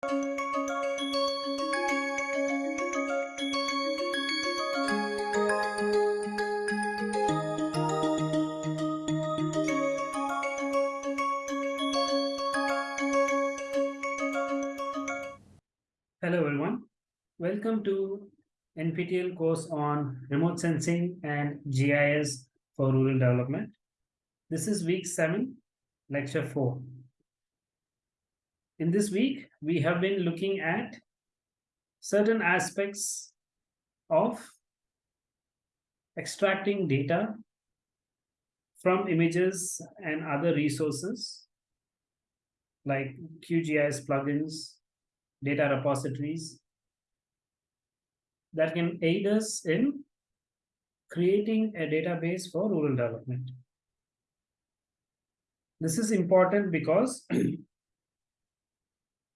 Hello everyone. Welcome to NPTEL course on remote sensing and GIS for rural development. This is week 7, lecture 4. In this week, we have been looking at certain aspects of extracting data from images and other resources like QGIS plugins, data repositories that can aid us in creating a database for rural development. This is important because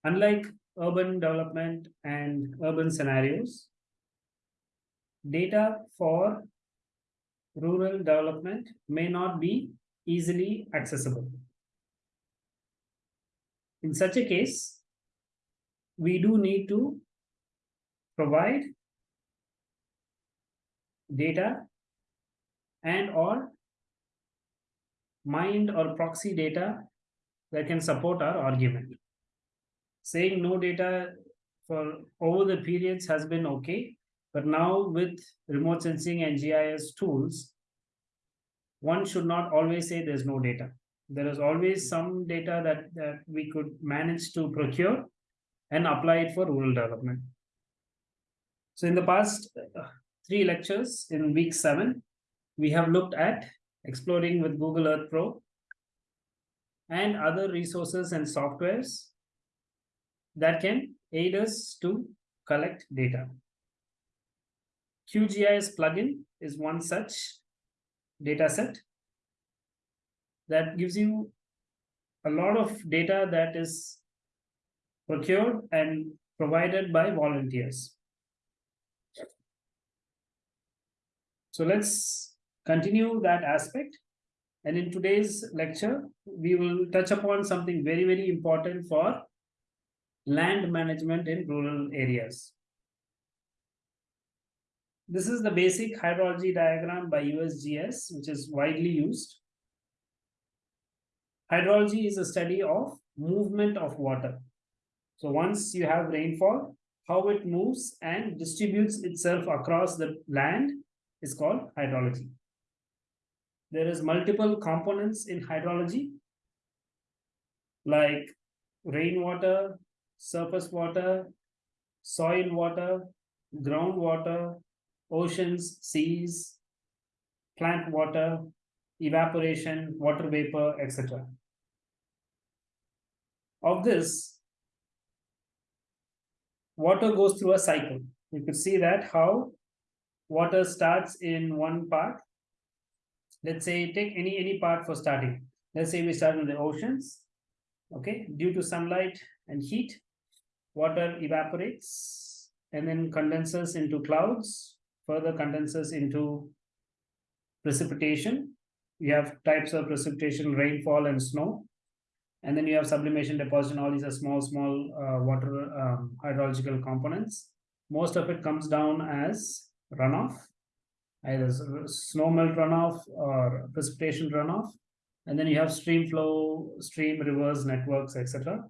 unlike urban development and urban scenarios, data for rural development may not be easily accessible. In such a case, we do need to provide data and or mined or proxy data that can support our argument. Saying no data for over the periods has been okay, but now with remote sensing and GIS tools, one should not always say there's no data. There is always some data that, that we could manage to procure and apply it for rural development. So in the past uh, three lectures in week seven, we have looked at exploring with Google Earth Pro and other resources and softwares that can aid us to collect data. QGIS plugin is one such data set that gives you a lot of data that is procured and provided by volunteers. So let's continue that aspect. And in today's lecture, we will touch upon something very, very important for land management in rural areas. This is the basic hydrology diagram by USGS, which is widely used. Hydrology is a study of movement of water. So once you have rainfall, how it moves and distributes itself across the land is called hydrology. There is multiple components in hydrology like rainwater, surface water, soil water, groundwater, oceans, seas, plant water, evaporation, water vapor, etc. Of this, water goes through a cycle. You could see that how water starts in one part. Let's say take any any part for starting. Let's say we start in the oceans. Okay, due to sunlight and heat, water evaporates and then condenses into clouds, further condenses into precipitation. You have types of precipitation, rainfall and snow. And then you have sublimation deposition all these are small small uh, water um, hydrological components. Most of it comes down as runoff either snow melt runoff or precipitation runoff. And then you have stream flow stream rivers networks etc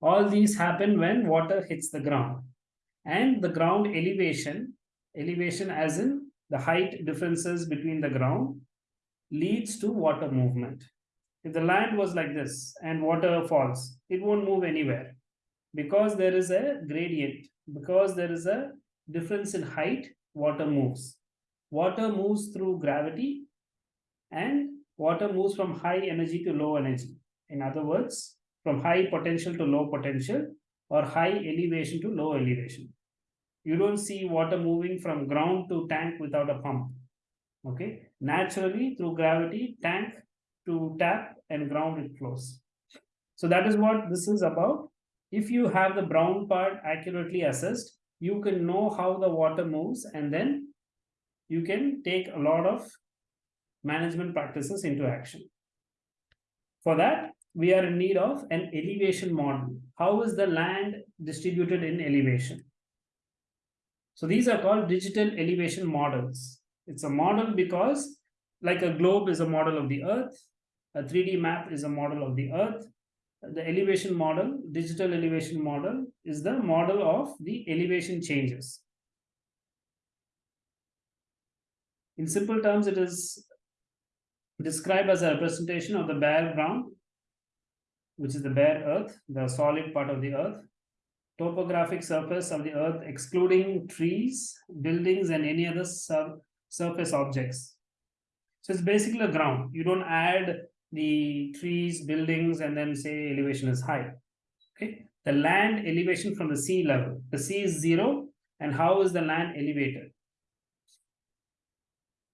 all these happen when water hits the ground and the ground elevation elevation as in the height differences between the ground leads to water movement if the land was like this and water falls, it won't move anywhere because there is a gradient, because there is a difference in height, water moves. Water moves through gravity and water moves from high energy to low energy. In other words, from high potential to low potential or high elevation to low elevation. You don't see water moving from ground to tank without a pump. Okay, naturally through gravity, tank to tap and ground it flows. So that is what this is about. If you have the brown part accurately assessed, you can know how the water moves and then you can take a lot of management practices into action. For that, we are in need of an elevation model. How is the land distributed in elevation? So these are called digital elevation models. It's a model because like a globe is a model of the earth, a 3D map is a model of the earth. The elevation model, digital elevation model is the model of the elevation changes. In simple terms, it is described as a representation of the bare ground, which is the bare earth, the solid part of the earth, topographic surface of the earth, excluding trees, buildings, and any other sur surface objects. So it's basically a ground. You don't add the trees, buildings, and then say elevation is high. Okay. The land elevation from the sea level. The sea is zero. And how is the land elevated?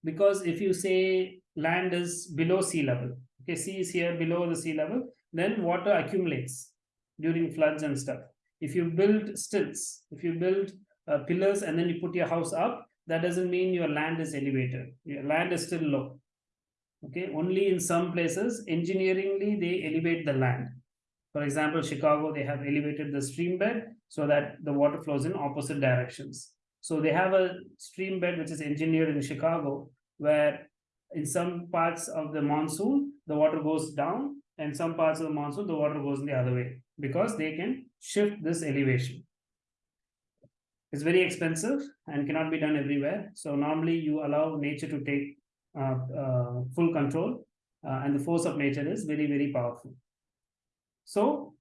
Because if you say land is below sea level, okay, sea is here below the sea level, then water accumulates during floods and stuff. If you build stilts, if you build uh, pillars and then you put your house up, that doesn't mean your land is elevated. Your land is still low. Okay, only in some places, engineeringly, they elevate the land. For example, Chicago, they have elevated the stream bed so that the water flows in opposite directions. So they have a stream bed which is engineered in Chicago, where in some parts of the monsoon, the water goes down, and some parts of the monsoon, the water goes in the other way because they can shift this elevation. It's very expensive and cannot be done everywhere. So normally you allow nature to take uh, uh, full control uh, and the force of nature is very, very powerful. So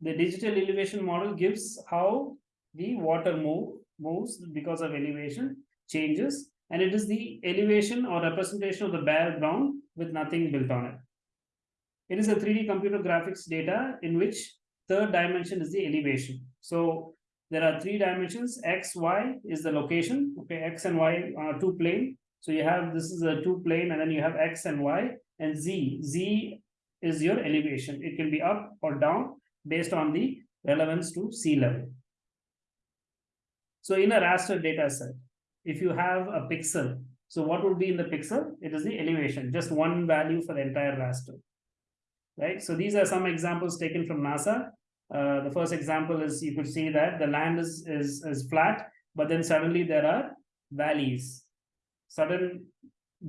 the digital elevation model gives how the water move moves because of elevation changes and it is the elevation or representation of the bare ground with nothing built on it. It is a 3D computer graphics data in which third dimension is the elevation. So there are three dimensions, x, y is the location, okay, x and y are two plane. So you have, this is a two plane and then you have x and y and z. z is your elevation. It can be up or down based on the relevance to sea level. So in a raster data set, if you have a pixel, so what would be in the pixel? It is the elevation, just one value for the entire raster right? So these are some examples taken from NASA. Uh, the first example is you could see that the land is, is, is flat, but then suddenly there are valleys, sudden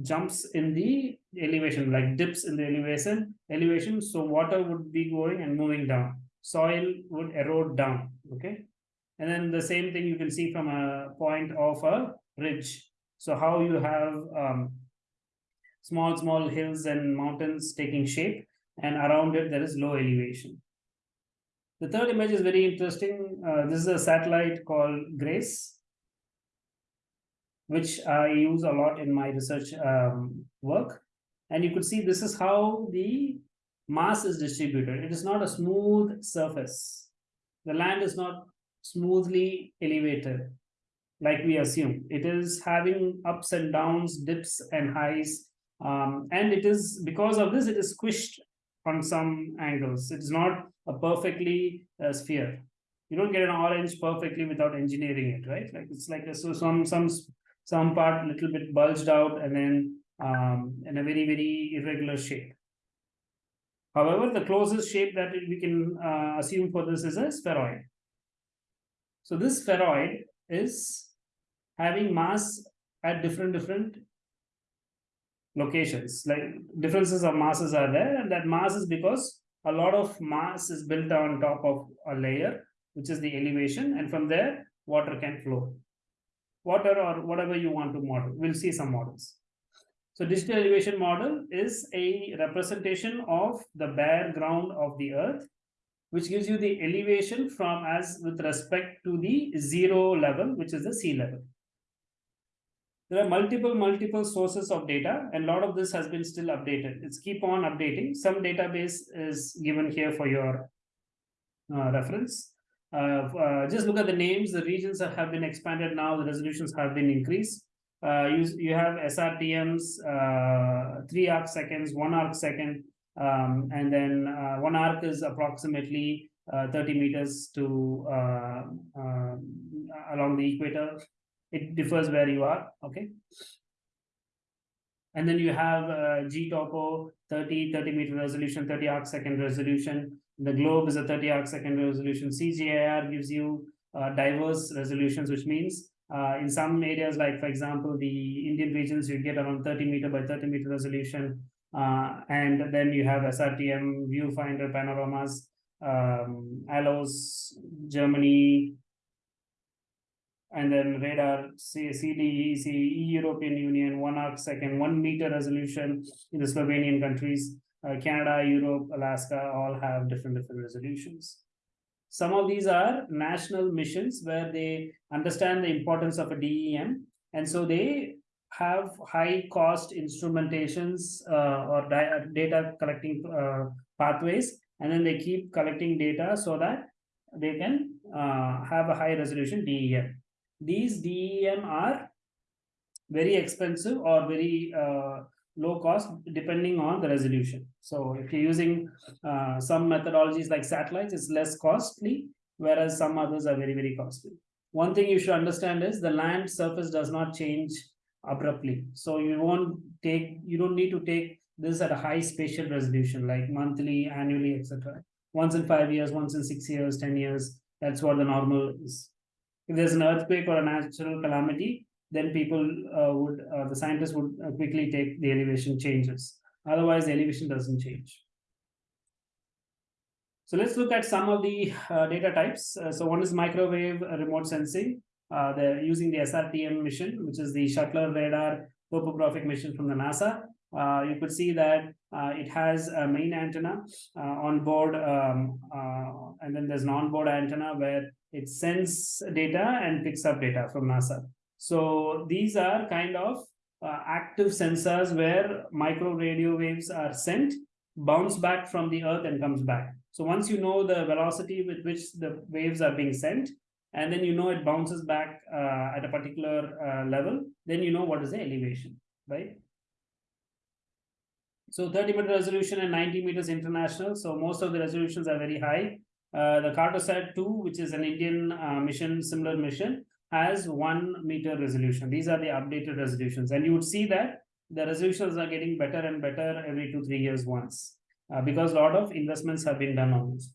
jumps in the elevation, like dips in the elevation, elevation. So water would be going and moving down. Soil would erode down, okay? And then the same thing you can see from a point of a ridge. So how you have um, small, small hills and mountains taking shape and around it there is low elevation. The third image is very interesting. Uh, this is a satellite called GRACE, which I use a lot in my research um, work. And you could see this is how the mass is distributed. It is not a smooth surface. The land is not smoothly elevated like we assume. It is having ups and downs, dips and highs. Um, and it is because of this, it is squished on some angles. It's not a perfectly uh, sphere. You don't get an orange perfectly without engineering it, right? Like it's like a, so some some some part little bit bulged out and then um, in a very very irregular shape. However, the closest shape that we can uh, assume for this is a spheroid. So this spheroid is having mass at different different locations. Like differences of masses are there and that mass is because a lot of mass is built on top of a layer which is the elevation and from there water can flow. Water or whatever you want to model we'll see some models. So digital elevation model is a representation of the bare ground of the earth which gives you the elevation from as with respect to the zero level which is the sea level there are multiple, multiple sources of data, and a lot of this has been still updated. It's keep on updating. Some database is given here for your uh, reference. Uh, uh, just look at the names. The regions have been expanded now. The resolutions have been increased. Uh, you, you have SRTMs, uh, three arc seconds, one arc second, um, and then uh, one arc is approximately 30 meters to along the equator it differs where you are okay And then you have uh, GTOPO 30, 30 meter resolution, 30 arc second resolution. The globe is a 30 arc second resolution. CGIAR gives you uh, diverse resolutions, which means uh, in some areas, like for example, the Indian regions, you get around 30 meter by 30 meter resolution. Uh, and then you have SRTM, viewfinder panoramas, um, Germany, and then radar, CDE, European Union, one arc second, one meter resolution in the Slovenian countries, uh, Canada, Europe, Alaska, all have different different resolutions. Some of these are national missions where they understand the importance of a DEM, and so they have high cost instrumentations uh, or data collecting uh, pathways, and then they keep collecting data so that they can uh, have a high resolution DEM these DEM are very expensive or very uh, low cost depending on the resolution. So if you're using uh, some methodologies like satellites, it's less costly, whereas some others are very, very costly. One thing you should understand is the land surface does not change abruptly. So you won't take, you don't need to take this at a high spatial resolution like monthly, annually, etc. Once in five years, once in six years, 10 years, that's what the normal is if there's an earthquake or a natural calamity, then people uh, would, uh, the scientists would uh, quickly take the elevation changes. Otherwise, the elevation doesn't change. So let's look at some of the uh, data types. Uh, so one is microwave remote sensing. Uh, they're using the SRTM mission, which is the Shuttle radar topographic mission from the NASA. You could see that it has a main antenna on board, um, and then there's an onboard antenna where it sends data and picks up data from NASA. So these are kind of uh, active sensors where micro radio waves are sent, bounce back from the earth and comes back. So once you know the velocity with which the waves are being sent, and then you know it bounces back uh, at a particular uh, level, then you know what is the elevation, right? So 30 meter resolution and 90 meters international. So most of the resolutions are very high. Uh, the Cartosat 2, which is an Indian uh, mission, similar mission, has one meter resolution. These are the updated resolutions. And you would see that the resolutions are getting better and better every two, three years once, uh, because a lot of investments have been done on this.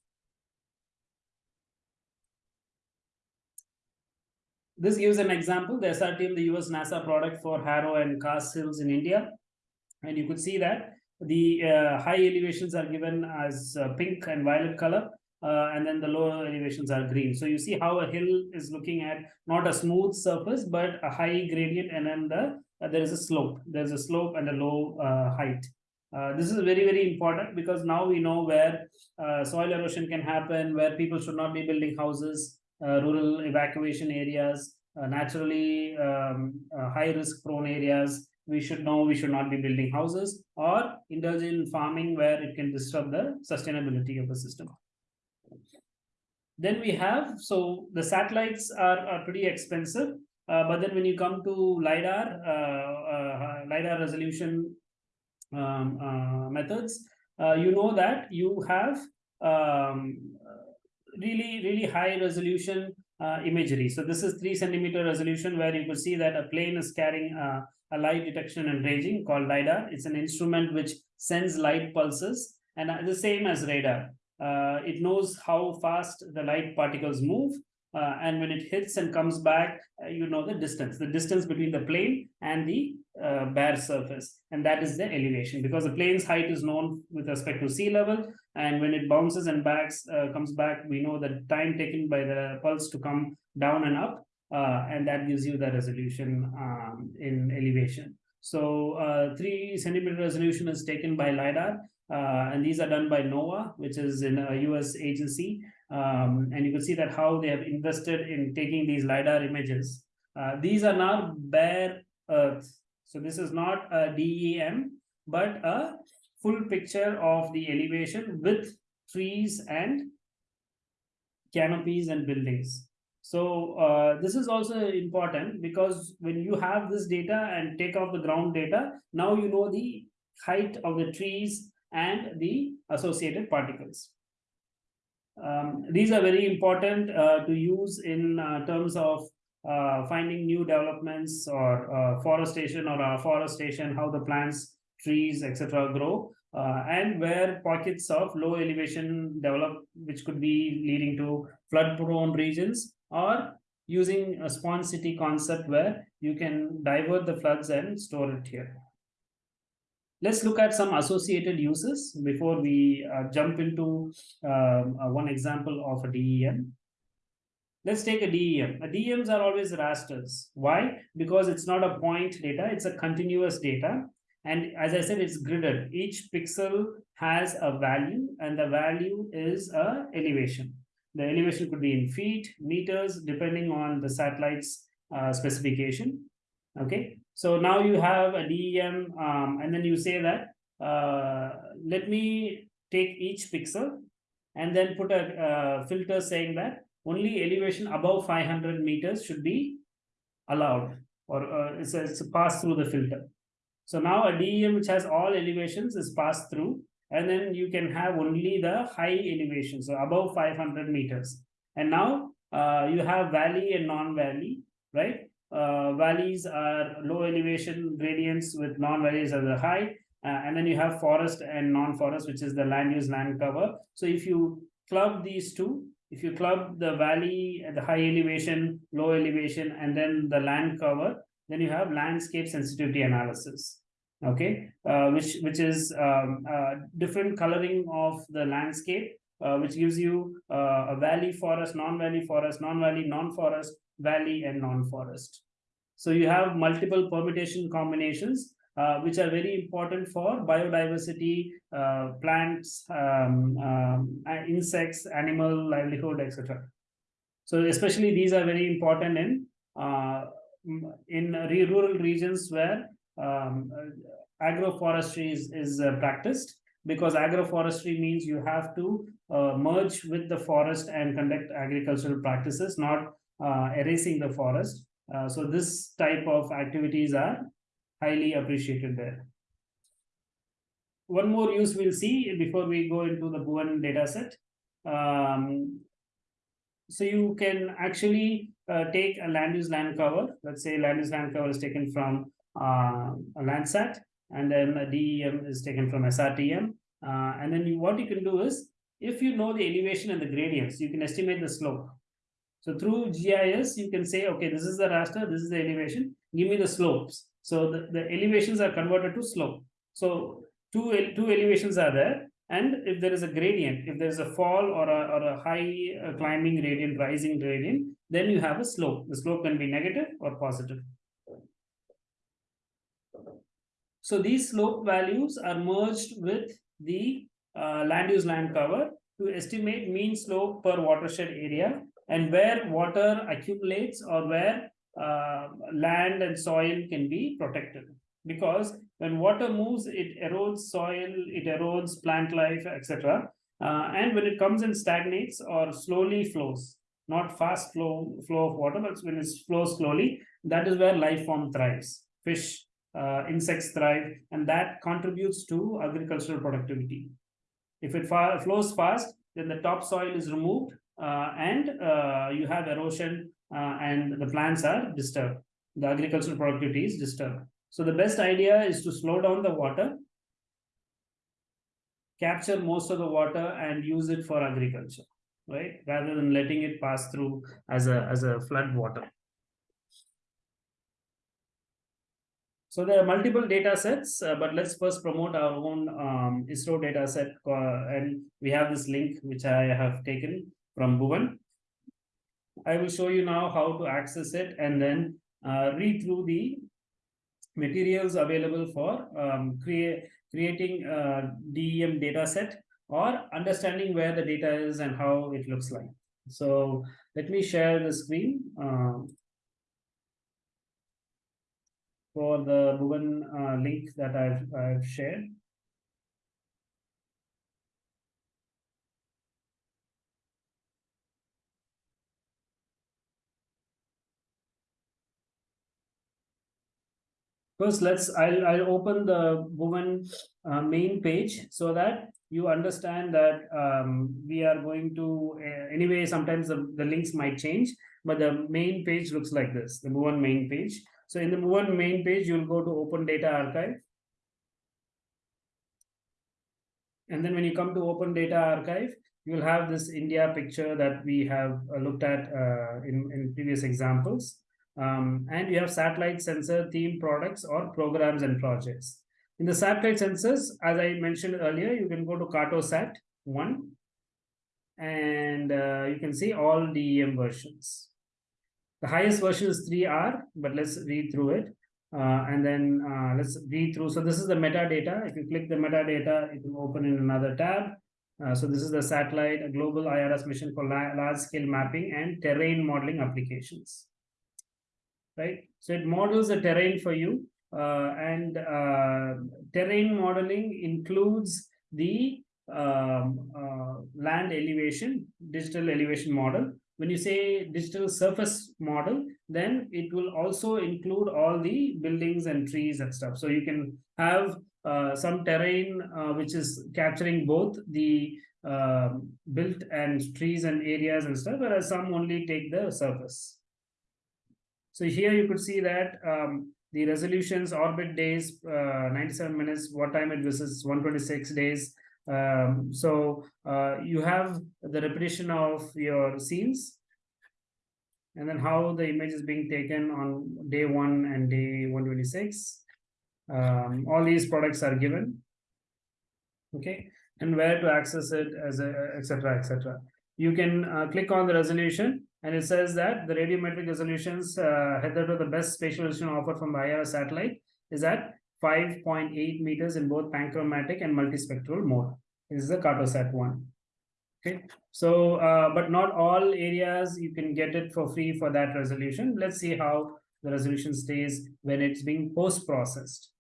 This gives an example, the SRTM, the US NASA product for Garo and Khasi Hills in India. And you could see that the uh, high elevations are given as uh, pink and violet color uh, and then the lower elevations are green. So you see how a hill is looking at not a smooth surface, but a high gradient, and then the uh, there is a slope. There's a slope and a low uh, height. Uh, this is very, very important because now we know where soil erosion can happen, where people should not be building houses, rural evacuation areas, naturally um, high risk prone areas. We should know we should not be building houses or indulge in farming where it can disrupt the sustainability of the system. Then we have, so the satellites are, are pretty expensive, uh, but then when you come to LiDAR, uh, uh, LiDAR resolution um, uh, methods, uh, you know that you have um, really, really high resolution uh, imagery. So this is three centimeter resolution where you could see that a plane is carrying a light detection and ranging called LiDAR. It's an instrument which sends light pulses and the same as radar uh, it knows how fast the light particles move. Uh, and when it hits and comes back, uh, you know the distance, the distance between the plane and the uh, bare surface. And that is the elevation because the plane's height is known with respect to sea level. And when it bounces and backs, uh, comes back, we know the time taken by the pulse to come down and up. Uh, and that gives you the resolution um, in elevation. So three centimeter resolution is taken by LiDAR uh, and these are done by NOAA, which is in a US agency. Um, and you can see that how they have invested in taking these LiDAR images. Uh, these are now bare earth. So this is not a DEM, but a full picture of the elevation with trees and canopies and buildings. So uh, this is also important because when you have this data and take off the ground data, now you know the height of the trees and the associated particles. Um, these are very important uh, to use in uh, terms of uh, finding new developments or uh, forestation or afforestation, how the plants, trees, etc. grow, uh, and where pockets of low elevation develop, which could be leading to flood prone regions or using a sponge city concept where you can divert the floods and store it here. Let's look at some associated uses before we uh, jump into um, uh, one example of a DEM. Let's take a DEM. A DEMs are always rasters. Why? Because it's not a point data, it's a continuous data. And as I said, it's gridded. Each pixel has a value and the value is a elevation. The elevation could be in feet, meters, depending on the satellite's uh, specification. Okay, so now you have a DEM um, and then you say that, uh, let me take each pixel and then put a uh, filter saying that only elevation above 500 meters should be allowed or uh, it's, a, it's a pass through the filter. So now a DEM which has all elevations is passed through and then you can have only the high elevation, so above 500 meters. And now uh, you have valley and non-valley, right? uh, valleys are low elevation gradients with non-valleys as the high. Uh, and then you have forest and non-forest, which is the land use land cover. So if you club these two, if you club the valley, at the high elevation, low elevation, and then the land cover, then you have landscape sensitivity analysis. Okay, uh, which which is um, uh, different coloring of the landscape, uh, which gives you uh, a valley forest, non-valley forest, non-valley, non-forest, valley, and non-forest. So you have multiple permutation combinations, uh, which are very important for biodiversity, uh, plants, um, um, insects, animal livelihood, etc. So especially these are very important in uh, in rural regions where um, agroforestry is, is uh, practiced because agroforestry means you have to uh, merge with the forest and conduct agricultural practices, not uh, erasing the forest. Uh, so this type of activities are highly appreciated there. One more use we'll see before we go into the Bhuvan dataset. Um, so you can actually uh, take a land use land cover. Let's say land use land cover is taken from uh, a Landsat, and then a DEM is taken from SRTM. Uh, and then you, what you can do is, if you know the elevation and the gradients, you can estimate the slope. So through GIS, you can say, okay, this is the raster, this is the elevation, give me the slopes. So the, the elevations are converted to slope. So two, two elevations are there. And if there is a gradient, if there is a fall or a, or a high uh, climbing gradient, rising gradient, then you have a slope. The slope can be negative or positive. So these slope values are merged with the uh, land use land cover to estimate mean slope per watershed area and where water accumulates or where uh, land and soil can be protected. Because when water moves it erodes soil it erodes plant life etc uh, and when it comes and stagnates or slowly flows not fast flow flow of water but when it flows slowly that is where life form thrives. Fish uh, insects thrive and that contributes to agricultural productivity if it flows fast then the topsoil is removed uh, and uh, you have erosion uh, and the plants are disturbed. The agricultural productivity is disturbed. So the best idea is to slow down the water, capture most of the water and use it for agriculture, right? Rather than letting it pass through as a, as a flood water. So there are multiple data sets, uh, but let's first promote our own um, ISRO data set. Uh, and we have this link, which I have taken from Bhuvan. I will show you now how to access it and then uh, read through the materials available for um, create, creating a DEM data set or understanding where the data is and how it looks like. So let me share the screen uh, for the Bhuvan uh, link that I've, I've shared. First, let's, I'll, I'll open the Bhuvan uh, main page so that you understand that um, we are going to, uh, anyway, sometimes the, the links might change. but the main page looks like this, the Bhuvan main page. So in the main page, you'll go to Open Data Archive. And then when you come to Open Data Archive, you'll have this India picture that we have uh, looked at uh, in, in previous examples. Um, and you have satellite sensor theme products or programs and projects. In the satellite sensors, as I mentioned earlier, you can go to Cartosat 1 and uh, you can see all DEM versions. The highest version is 3R, but let's read through it. Uh, and then uh, let's read through. So this is the metadata. If you click the metadata, it will open in another tab. Uh, so this is the satellite, a global IRS mission for large scale mapping and terrain modeling applications. Right. So it models the terrain for you. Uh, and uh, terrain modeling includes the um, uh, land elevation, digital elevation model. When you say digital surface model, then it will also include all the buildings and trees and stuff. So you can have uh, some terrain uh, which is capturing both the uh, built and trees and areas and stuff, whereas some only take the surface. So here you could see that um, the resolutions, orbit days, uh, 97 minutes, what time it visits, 126 days, um, so uh, you have the repetition of your scenes and then how the image is being taken on day one and day 126. Um, all these products are given. Okay, and where to access it as etc etc. You can uh, click on the resolution and it says that the radiometric resolutions uh, to the best spatial resolution offered from the IRS satellite is at 5.8 meters in both panchromatic and multispectral mode. This is the Cartosat one. Okay, so uh, but not all areas you can get it for free for that resolution. Let's see how the resolution stays when it's being post-processed.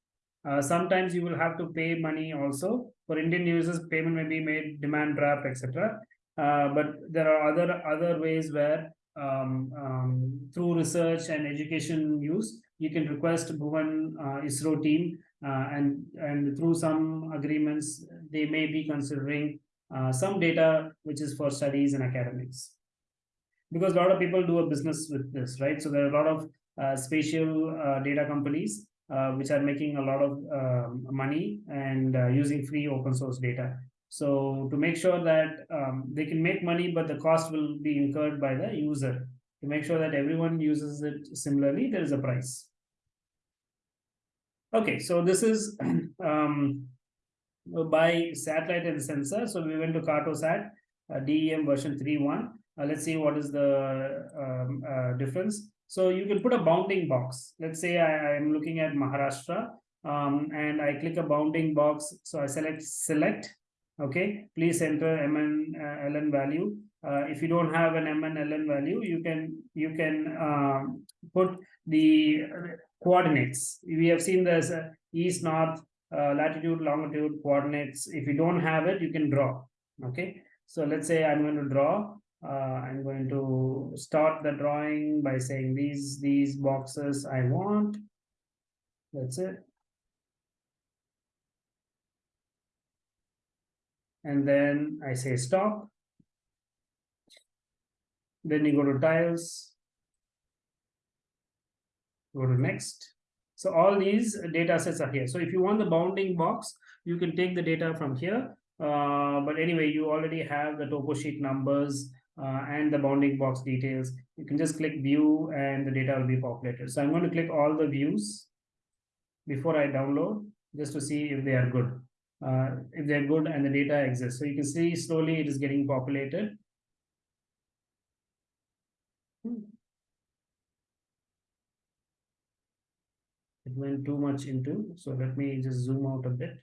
Uh, sometimes you will have to pay money also. For Indian users, payment may be made demand draft, etc. Uh, but there are other other ways where um, um, through research and education use, you can request Bhuvan uh, ISRO team uh, and, and through some agreements, they may be considering uh, some data which is for studies and academics. Because a lot of people do a business with this, right? So there are a lot of uh, spatial data companies which are making a lot of um, money and using free open source data. So to make sure that um, they can make money, but the cost will be incurred by the user. To make sure that everyone uses it similarly, there is a price. Okay, so this is um, by satellite and sensor. So we went to Cartosat, uh, DEM version 3.1. Uh, let's see what is the um, uh, difference. So you can put a bounding box. Let's say I am looking at Maharashtra um, and I click a bounding box. So I select select. Okay, please enter MN uh, LN value. Uh, if you don't have an MN LN value, you can you can um, put the coordinates. We have seen this uh, east, north, uh, latitude, longitude coordinates. If you don't have it, you can draw. Okay. So let's say I'm going to draw. Uh, I'm going to start the drawing by saying these these boxes I want. That's it. And then I say stop. Then you go to tiles Go to next. So all these data sets are here. So if you want the bounding box, you can take the data from here. Uh, but anyway, you already have the topo sheet numbers uh, and the bounding box details. You can just click view and the data will be populated. So I'm going to click all the views before I download just to see if they are good. Uh, if they're good and the data exists. So you can see slowly it is getting populated. It went too much into so let me just zoom out a bit.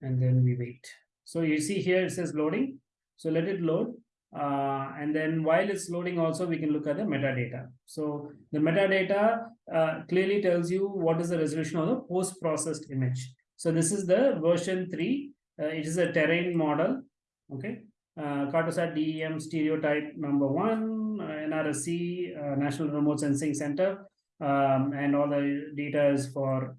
And then we wait. So you see here it says loading. So let it load. Uh, and then while it's loading also we can look at the metadata. So the metadata uh, clearly tells you what is the resolution of the post-processed image. So this is the version 3 uh, it is a terrain model. Okay. Uh, Cartosat DEM stereotype number one, uh, NRSC, uh, National Remote Sensing Center, um, and all the data is for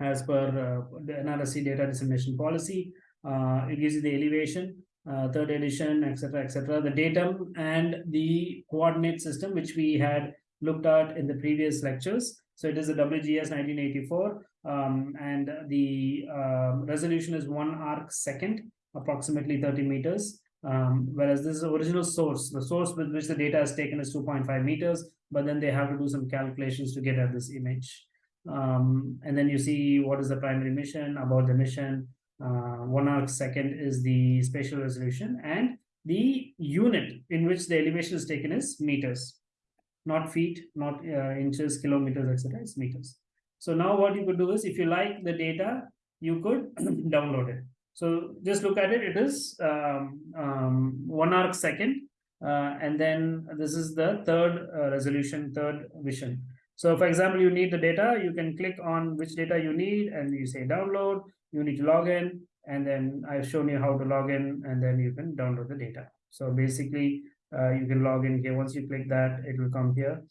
as per uh, the NRSC data dissemination policy. Uh, it gives you the elevation, uh, third edition, etc., etc. The datum and the coordinate system, which we had looked at in the previous lectures. So it is a WGS 1984, um, and the uh, resolution is one arc second, approximately 30 meters. Um, whereas this is the original source, the source with which the data is taken is 2.5 meters, but then they have to do some calculations to get at this image. Um, and then you see what is the primary mission, about the mission, uh, one arc second is the spatial resolution, and the unit in which the elevation is taken is meters, not feet, not uh, inches, kilometers, etc. It's meters. So now what you could do is, if you like the data, you could download it. So just look at it. It is um, um, one arc second, uh, and then this is the third uh, resolution, third vision. So for example, you need the data, you can click on which data you need and you say download, you need to log in and then I've shown you how to log in and then you can download the data. So basically uh, you can log in here. Once you click that, it will come here.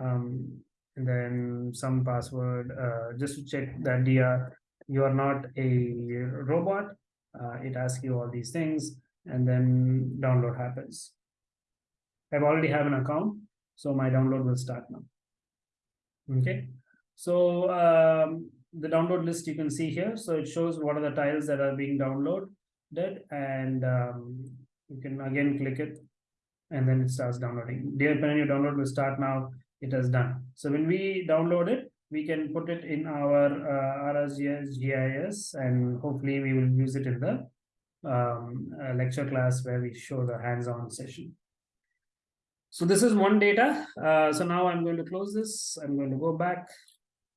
Um, and then some password uh, just to check that are, you are not a robot. Uh, it asks you all these things and then download happens. I've already have an account, so my download will start now. Okay, so um, the download list you can see here. So it shows what are the tiles that are being downloaded and um, you can again click it and then it starts downloading. Dear Pen, your download will start now. It has done. So when we download it, we can put it in our uh, GIS and hopefully we will use it in the um, uh, lecture class where we show the hands-on session. So this is one data. Uh, so now I'm going to close this. I'm going to go back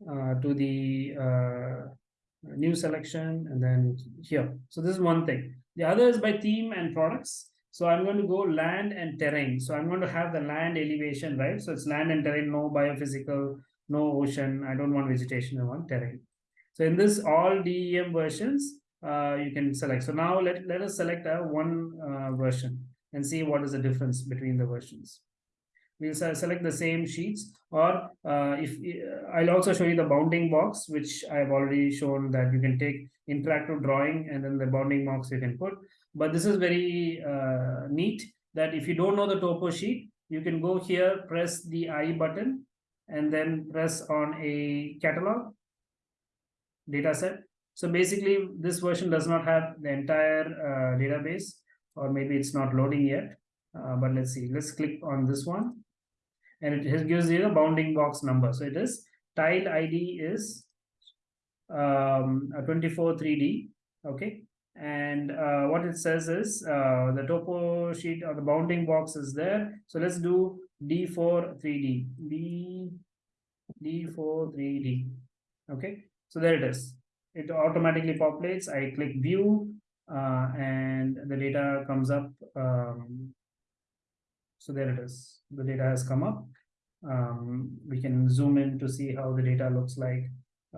uh, to the uh, new selection and then here. So this is one thing. The other is by theme and products. So I'm going to go land and terrain. So I'm going to have the land elevation, right? So it's land and terrain, no biophysical, no ocean. I don't want vegetation, I want terrain. So in this all DEM versions, uh, you can select. So now let, let us select a one uh, version and see what is the difference between the versions. We'll select the same sheets or uh, if uh, I'll also show you the bounding box, which I've already shown that you can take interactive drawing and then the bounding box you can put. But this is very uh, neat that if you don't know the topo sheet, you can go here, press the I button, and then press on a catalog data set. So basically, this version does not have the entire uh, database or maybe it's not loading yet. Uh, but let's see, let's click on this one. And it gives you the bounding box number. So it is tile ID is um, 24 3D. Okay. And uh, what it says is uh, the topo sheet or the bounding box is there. So let's do D4 3D. D, D4 3D. Okay. So there it is. It automatically populates. I click view uh, and the data comes up. Um, so there it is. The data has come up. Um, we can zoom in to see how the data looks like.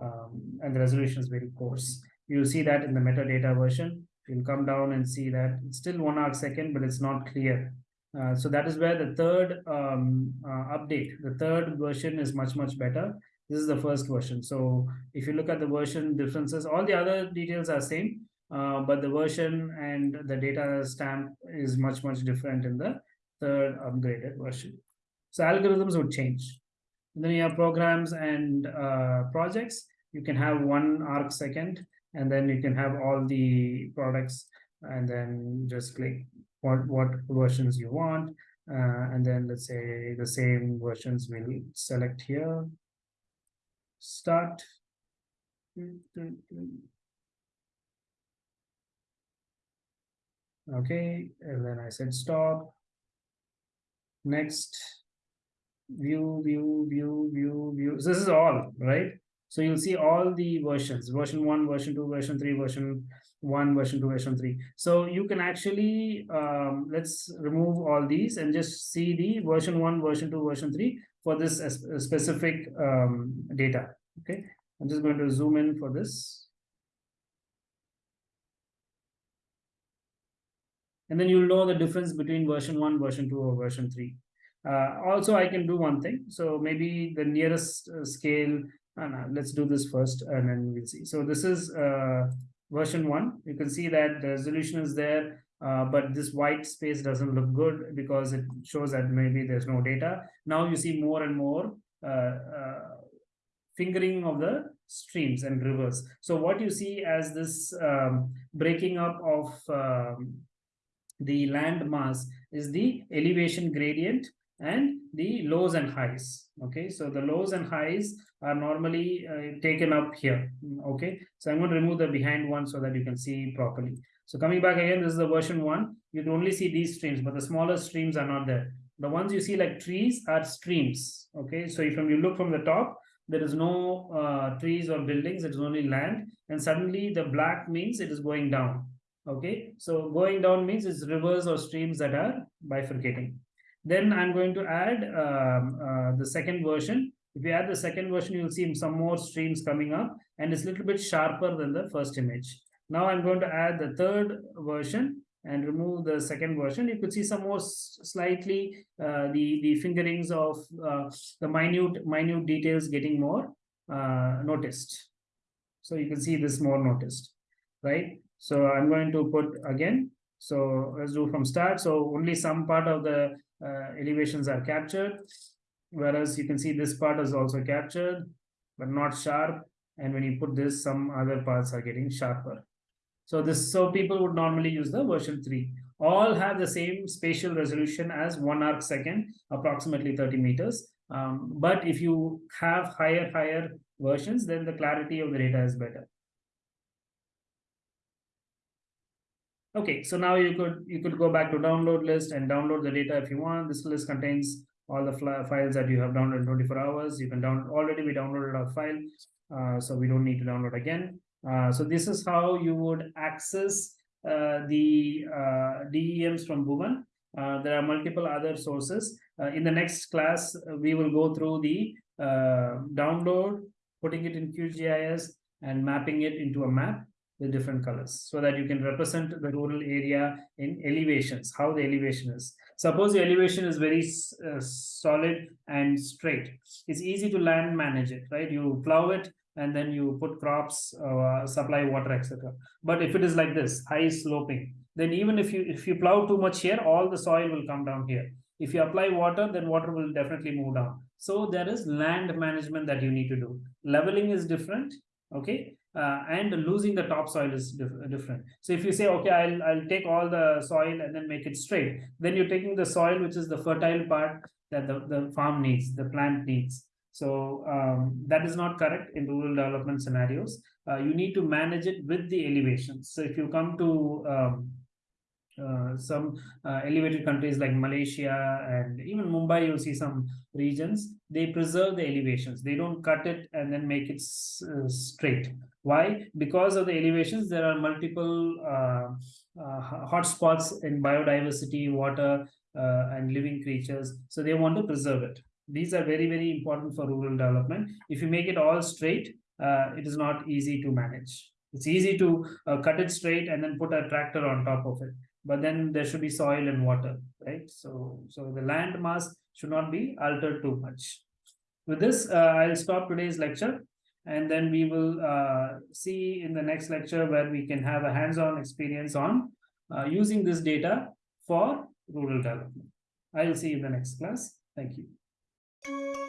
Um, and the resolution is very coarse. You'll see that in the metadata version. You'll come down and see that it's still one arc second, but it's not clear. Uh, so that is where the third um, uh, update, the third version is much, much better. This is the first version. So if you look at the version differences, all the other details are same. Uh, but the version and the data stamp is much, much different in the third upgraded version. So algorithms would change. And then you have programs and uh, projects. You can have one arc second, and then you can have all the products, and then just click what, what versions you want. Uh, and then let's say the same versions will select here. Start. Okay, and then I said stop. Next, view, view, view, view, view. So this is all, right? So you'll see all the versions, version one, version two, version three, version one, version two, version three. So you can actually, um, let's remove all these and just see the version one, version two, version three for this specific um, data. Okay, I'm just going to zoom in for this. And then you'll know the difference between version 1 version 2 or version 3 uh, also i can do one thing so maybe the nearest uh, scale uh, let's do this first and then we'll see so this is uh, version 1 you can see that the resolution is there Uh, but this white space doesn't look good because it shows that maybe there's no data. Now you see more and more uh, fingering of the streams and rivers. So what you see as this um, breaking up of um, the land mass is the elevation gradient and the lows and highs okay? So the lows and highs are normally uh, taken up here okay? So i'm going to remove the behind one so that you can see properly. So coming back again this is the version one. You can only see these streams but the smaller streams are not there. The ones you see like trees are streams okay? So if you look from the top there is no uh, trees or buildings it is only land and suddenly the black means it is going down okay so going down means it's rivers or streams that are bifurcating then I'm going to add um, uh, the second version. If you add the second version, you'll see some more streams coming up and it's a little bit sharper than the first image. Now I'm going to add the third version and remove the second version. You could see some more slightly uh, the, the fingerings of uh, the minute, minute details getting more uh, noticed. So you can see this more noticed, right? So I'm going to put again, so let's do from start. So only some part of the uh, elevations are captured whereas you can see this part is also captured but not sharp. And when you put this some other parts are getting sharper. So this so people would normally use the version 3 all have the same spatial resolution as one arc second approximately 30 meters. Um, but if you have higher higher versions then the clarity of the data is better Okay, so now you could you could go back to download list and download the data if you want. This list contains all the files that you have downloaded in 24 hours. You can down already we downloaded our file, uh, so we don't need to download again. Uh, so this is how you would access uh, the uh, DEMs from Bhuvan. Uh, there are multiple other sources. Uh, in the next class, we will go through the download, putting it in QGIS, and mapping it into a map the different colors so that you can represent the rural area in elevations, how the elevation is. Suppose the elevation is very uh, solid and straight. It's easy to land manage it, right? You plow it and then you put crops, uh, supply water, etc. But if it is like this, high sloping, then even if you if you plow too much here, all the soil will come down here. If you apply water, then water will definitely move down. So there is land management that you need to do. Leveling is different, okay? Uh, and losing the topsoil is dif different. So if you say, okay, I'll, I'll take all the soil and then make it straight, then you're taking the soil, which is the fertile part that the, the farm needs, the plant needs. So um, that is not correct in rural development scenarios. Uh, you need to manage it with the elevations. So if you come to um, uh, some uh, elevated countries like Malaysia and even Mumbai, you'll see some regions, they preserve the elevations. They don't cut it and then make it uh, straight. Why? Because of the elevations, there are multiple uh, uh, hotspots in biodiversity, water, uh, and living creatures. So they want to preserve it. These are very, very important for rural development. If you make it all straight, it is not easy to manage. It's easy to cut it straight and then put a tractor on top of it but then there should be soil and water right so so the land mass should not be altered too much with this uh, i'll stop today's lecture and then we will uh, see in the next lecture where we can have a hands-on experience on uh, using this data for rural development. I will see you in the next class. Thank you